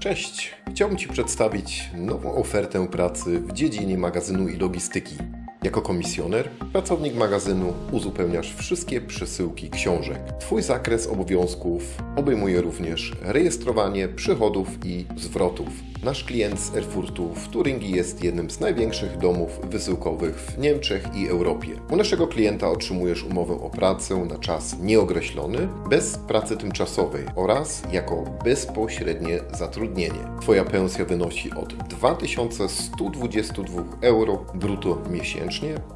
Cześć! Chciałbym Ci przedstawić nową ofertę pracy w dziedzinie magazynu i logistyki. Jako komisjoner, pracownik magazynu, uzupełniasz wszystkie przesyłki książek. Twój zakres obowiązków obejmuje również rejestrowanie przychodów i zwrotów. Nasz klient z Erfurtu w Turyngii jest jednym z największych domów wysyłkowych w Niemczech i Europie. U naszego klienta otrzymujesz umowę o pracę na czas nieokreślony, bez pracy tymczasowej oraz jako bezpośrednie zatrudnienie. Twoja pensja wynosi od 2122 euro brutto miesięcznie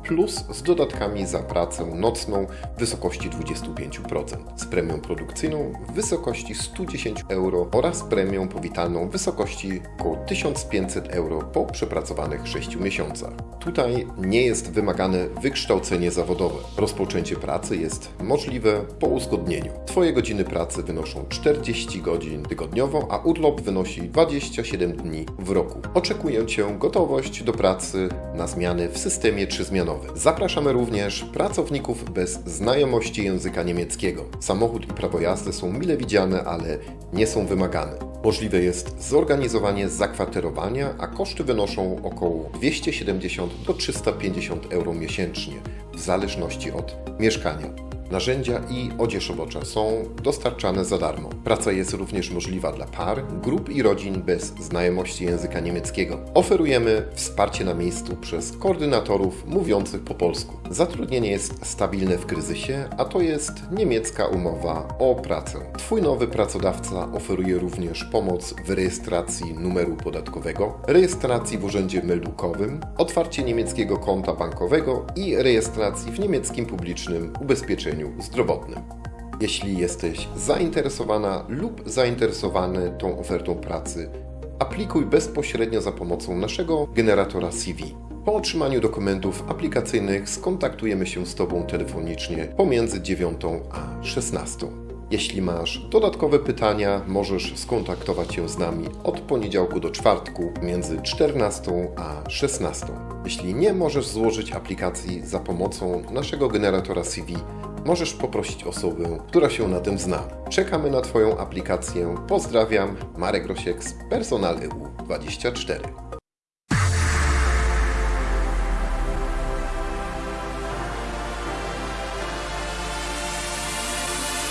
plus z dodatkami za pracę nocną w wysokości 25%, z premią produkcyjną w wysokości 110 euro oraz premią powitalną w wysokości około 1500 euro po przepracowanych 6 miesiącach. Tutaj nie jest wymagane wykształcenie zawodowe. Rozpoczęcie pracy jest możliwe po uzgodnieniu. Twoje godziny pracy wynoszą 40 godzin tygodniowo, a urlop wynosi 27 dni w roku. Oczekuję Cię gotowość do pracy na zmiany w systemie trzyzmianowy. Zapraszamy również pracowników bez znajomości języka niemieckiego. Samochód i prawo jazdy są mile widziane, ale nie są wymagane. Możliwe jest zorganizowanie zakwaterowania, a koszty wynoszą około 270 do 350 euro miesięcznie, w zależności od mieszkania. Narzędzia i odzież robocza są dostarczane za darmo. Praca jest również możliwa dla par, grup i rodzin bez znajomości języka niemieckiego. Oferujemy wsparcie na miejscu przez koordynatorów mówiących po polsku. Zatrudnienie jest stabilne w kryzysie, a to jest niemiecka umowa o pracę. Twój nowy pracodawca oferuje również pomoc w rejestracji numeru podatkowego, rejestracji w urzędzie meldukowym, otwarcie niemieckiego konta bankowego i rejestracji w niemieckim publicznym ubezpieczeniu zdrowotnym. Jeśli jesteś zainteresowana lub zainteresowany tą ofertą pracy, aplikuj bezpośrednio za pomocą naszego generatora CV. Po otrzymaniu dokumentów aplikacyjnych skontaktujemy się z Tobą telefonicznie pomiędzy 9 a 16. Jeśli masz dodatkowe pytania, możesz skontaktować się z nami od poniedziałku do czwartku między 14 a 16. Jeśli nie możesz złożyć aplikacji za pomocą naszego generatora CV, możesz poprosić osobę, która się na tym zna. Czekamy na Twoją aplikację. Pozdrawiam, Marek Rosiek z Personal EU 24.